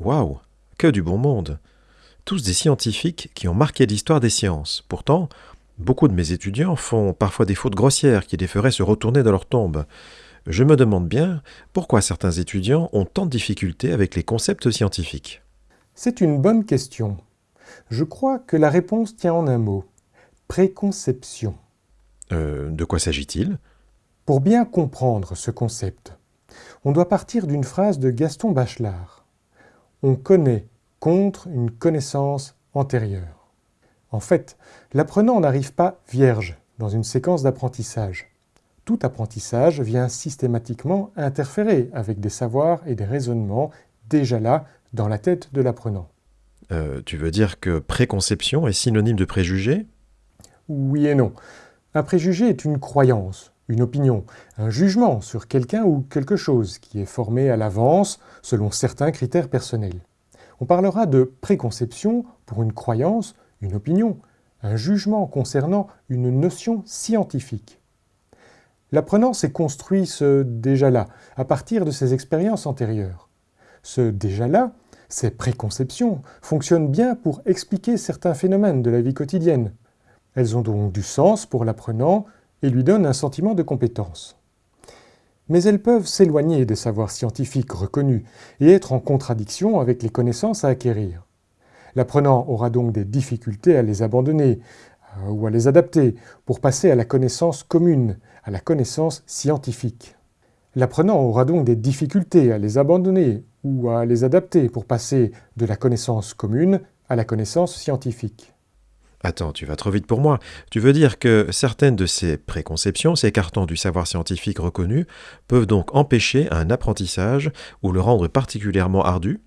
Waouh Que du bon monde Tous des scientifiques qui ont marqué l'histoire des sciences. Pourtant, beaucoup de mes étudiants font parfois des fautes grossières qui les feraient se retourner dans leur tombe. Je me demande bien pourquoi certains étudiants ont tant de difficultés avec les concepts scientifiques. C'est une bonne question. Je crois que la réponse tient en un mot. Préconception. Euh, de quoi s'agit-il? Pour bien comprendre ce concept, on doit partir d'une phrase de Gaston Bachelard. On connaît contre une connaissance antérieure. En fait, l'apprenant n'arrive pas vierge dans une séquence d'apprentissage. Tout apprentissage vient systématiquement interférer avec des savoirs et des raisonnements déjà là dans la tête de l'apprenant. Euh, tu veux dire que préconception est synonyme de préjugé? Oui et non. Un préjugé est une croyance, une opinion, un jugement sur quelqu'un ou quelque chose qui est formé à l'avance selon certains critères personnels. On parlera de préconception pour une croyance, une opinion, un jugement concernant une notion scientifique. L'apprenant s'est construit ce déjà-là à partir de ses expériences antérieures. Ce déjà-là, ces préconceptions, fonctionnent bien pour expliquer certains phénomènes de la vie quotidienne. Elles ont donc du sens pour l'apprenant et lui donnent un sentiment de compétence. Mais elles peuvent s'éloigner des savoirs scientifiques reconnus et être en contradiction avec les connaissances à acquérir. L'apprenant aura donc des difficultés à les abandonner euh, ou à les adapter pour passer à la connaissance commune, à la connaissance scientifique. L'apprenant aura donc des difficultés à les abandonner ou à les adapter pour passer de la connaissance commune à la connaissance scientifique. Attends, tu vas trop vite pour moi. Tu veux dire que certaines de ces préconceptions, s'écartant du savoir scientifique reconnu, peuvent donc empêcher un apprentissage ou le rendre particulièrement ardu?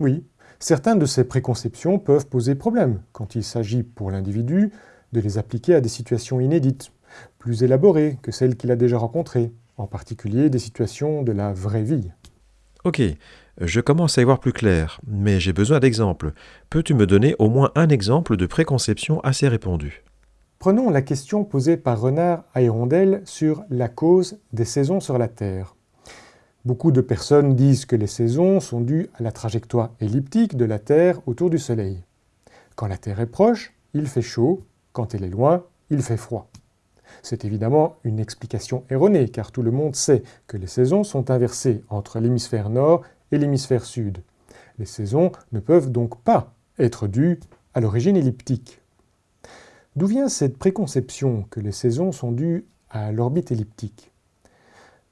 Oui, certaines de ces préconceptions peuvent poser problème quand il s'agit pour l'individu de les appliquer à des situations inédites, plus élaborées que celles qu'il a déjà rencontrées, en particulier des situations de la vraie vie. Ok, je commence à y voir plus clair, mais j'ai besoin d'exemples. Peux-tu me donner au moins un exemple de préconception assez répandue Prenons la question posée par Renard à Hirondelle sur la cause des saisons sur la Terre. Beaucoup de personnes disent que les saisons sont dues à la trajectoire elliptique de la Terre autour du Soleil. Quand la Terre est proche, il fait chaud, quand elle est loin, il fait froid. C'est évidemment une explication erronée, car tout le monde sait que les saisons sont inversées entre l'hémisphère nord et l'hémisphère sud. Les saisons ne peuvent donc pas être dues à l'origine elliptique. D'où vient cette préconception que les saisons sont dues à l'orbite elliptique?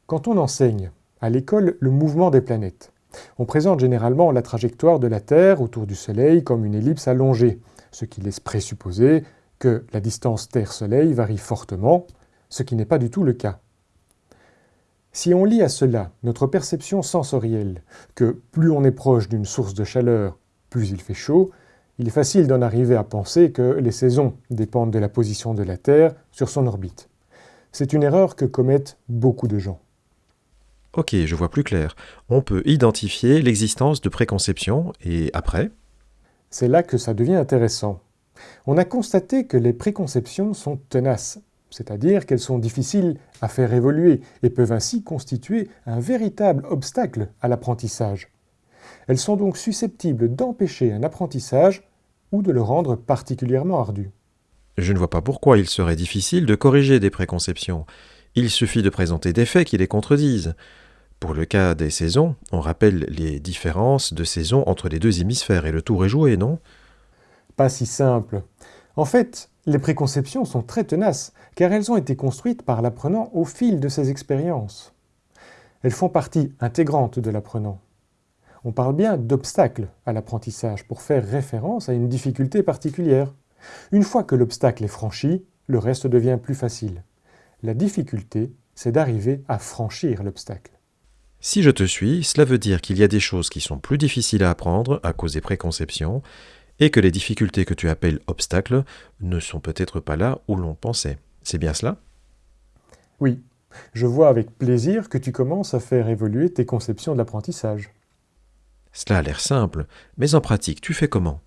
Quand on enseigne à l'école le mouvement des planètes, on présente généralement la trajectoire de la Terre autour du Soleil comme une ellipse allongée, ce qui laisse présupposer que la distance Terre-Soleil varie fortement, ce qui n'est pas du tout le cas. Si on lie à cela notre perception sensorielle, que plus on est proche d'une source de chaleur, plus il fait chaud, il est facile d'en arriver à penser que les saisons dépendent de la position de la Terre sur son orbite. C'est une erreur que commettent beaucoup de gens. Ok, je vois plus clair. On peut identifier l'existence de préconceptions et après? C'est là que ça devient intéressant. On a constaté que les préconceptions sont tenaces, c'est-à-dire qu'elles sont difficiles à faire évoluer et peuvent ainsi constituer un véritable obstacle à l'apprentissage. Elles sont donc susceptibles d'empêcher un apprentissage ou de le rendre particulièrement ardu. Je ne vois pas pourquoi il serait difficile de corriger des préconceptions. Il suffit de présenter des faits qui les contredisent. Pour le cas des saisons, on rappelle les différences de saisons entre les deux hémisphères et le tour est joué, non? Pas si simple. En fait, les préconceptions sont très tenaces, car elles ont été construites par l'apprenant au fil de ses expériences. Elles font partie intégrante de l'apprenant. On parle bien d'obstacle à l'apprentissage pour faire référence à une difficulté particulière. Une fois que l'obstacle est franchi, le reste devient plus facile. La difficulté, c'est d'arriver à franchir l'obstacle. Si je te suis, cela veut dire qu'il y a des choses qui sont plus difficiles à apprendre à cause des préconceptions, et que les difficultés que tu appelles obstacles ne sont peut-être pas là où l'on pensait. C'est bien cela? Oui, je vois avec plaisir que tu commences à faire évoluer tes conceptions de l'apprentissage. Cela a l'air simple, mais en pratique, tu fais comment?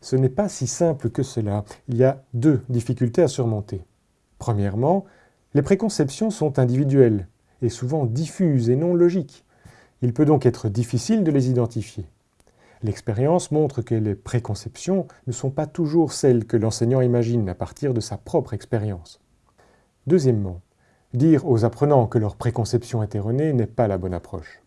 Ce n'est pas si simple que cela. Il y a deux difficultés à surmonter. Premièrement, les préconceptions sont individuelles et souvent diffuses et non logiques. Il peut donc être difficile de les identifier. L'expérience montre que les préconceptions ne sont pas toujours celles que l'enseignant imagine à partir de sa propre expérience. Deuxièmement, dire aux apprenants que leur préconception est erronée n'est pas la bonne approche.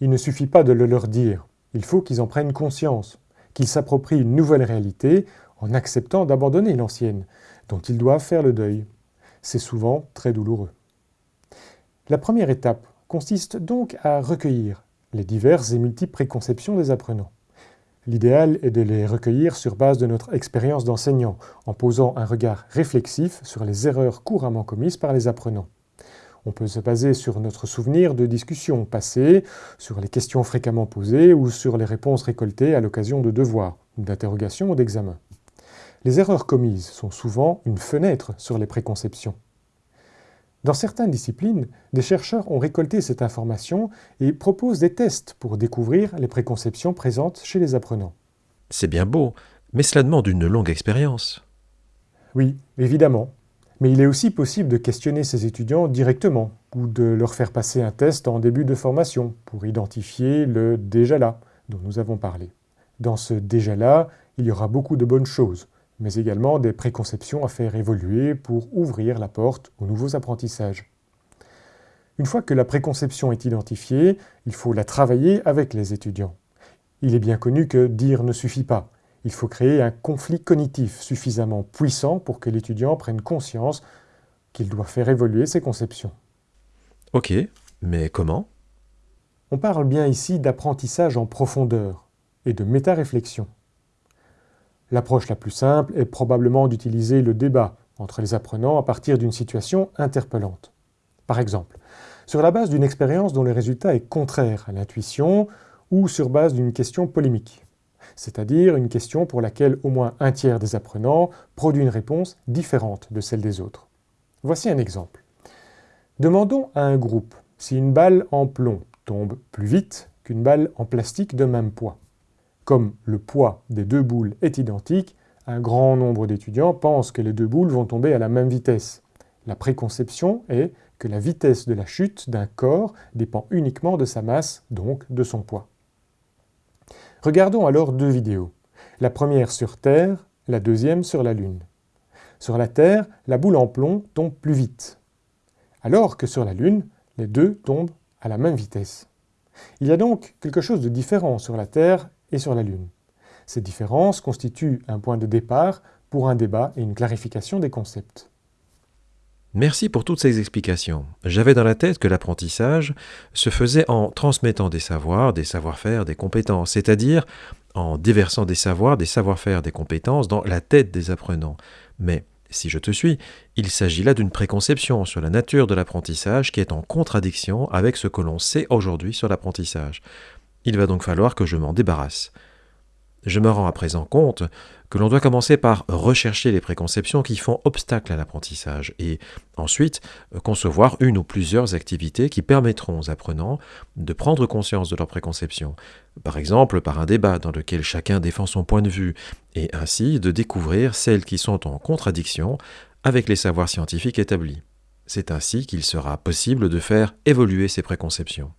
Il ne suffit pas de le leur dire, il faut qu'ils en prennent conscience, qu'ils s'approprient une nouvelle réalité en acceptant d'abandonner l'ancienne, dont ils doivent faire le deuil. C'est souvent très douloureux. La première étape consiste donc à recueillir les diverses et multiples préconceptions des apprenants. L'idéal est de les recueillir sur base de notre expérience d'enseignant, en posant un regard réflexif sur les erreurs couramment commises par les apprenants. On peut se baser sur notre souvenir de discussions passées, sur les questions fréquemment posées ou sur les réponses récoltées à l'occasion de devoirs, d'interrogations ou d'examens. Les erreurs commises sont souvent une fenêtre sur les préconceptions. Dans certaines disciplines, des chercheurs ont récolté cette information et proposent des tests pour découvrir les préconceptions présentes chez les apprenants. C'est bien beau, mais cela demande une longue expérience. Oui, évidemment. Mais il est aussi possible de questionner ces étudiants directement ou de leur faire passer un test en début de formation pour identifier le déjà là dont nous avons parlé. Dans ce déjà là, il y aura beaucoup de bonnes choses, mais également des préconceptions à faire évoluer pour ouvrir la porte aux nouveaux apprentissages. Une fois que la préconception est identifiée, il faut la travailler avec les étudiants. Il est bien connu que dire ne suffit pas. Il faut créer un conflit cognitif suffisamment puissant pour que l'étudiant prenne conscience qu'il doit faire évoluer ses conceptions. Ok, mais comment? On parle bien ici d'apprentissage en profondeur et de méta-réflexion. L'approche la plus simple est probablement d'utiliser le débat entre les apprenants à partir d'une situation interpellante. Par exemple, sur la base d'une expérience dont le résultat est contraire à l'intuition ou sur base d'une question polémique, c'est-à-dire une question pour laquelle au moins un tiers des apprenants produit une réponse différente de celle des autres. Voici un exemple. Demandons à un groupe si une balle en plomb tombe plus vite qu'une balle en plastique de même poids. Comme le poids des deux boules est identique, un grand nombre d'étudiants pensent que les deux boules vont tomber à la même vitesse. La préconception est que la vitesse de la chute d'un corps dépend uniquement de sa masse, donc de son poids. Regardons alors deux vidéos. La première sur Terre, la deuxième sur la Lune. Sur la Terre, la boule en plomb tombe plus vite, alors que sur la Lune, les deux tombent à la même vitesse. Il y a donc quelque chose de différent sur la Terre sur la Lune. Ces différences constituent un point de départ pour un débat et une clarification des concepts. Merci pour toutes ces explications. J'avais dans la tête que l'apprentissage se faisait en transmettant des savoirs, des savoir-faire, des compétences, c'est-à-dire en déversant des savoirs, des savoir-faire, des compétences dans la tête des apprenants. Mais, si je te suis, il s'agit là d'une préconception sur la nature de l'apprentissage qui est en contradiction avec ce que l'on sait aujourd'hui sur l'apprentissage. Il va donc falloir que je m'en débarrasse. Je me rends à présent compte que l'on doit commencer par rechercher les préconceptions qui font obstacle à l'apprentissage et ensuite concevoir une ou plusieurs activités qui permettront aux apprenants de prendre conscience de leurs préconceptions, par exemple par un débat dans lequel chacun défend son point de vue et ainsi de découvrir celles qui sont en contradiction avec les savoirs scientifiques établis. C'est ainsi qu'il sera possible de faire évoluer ces préconceptions.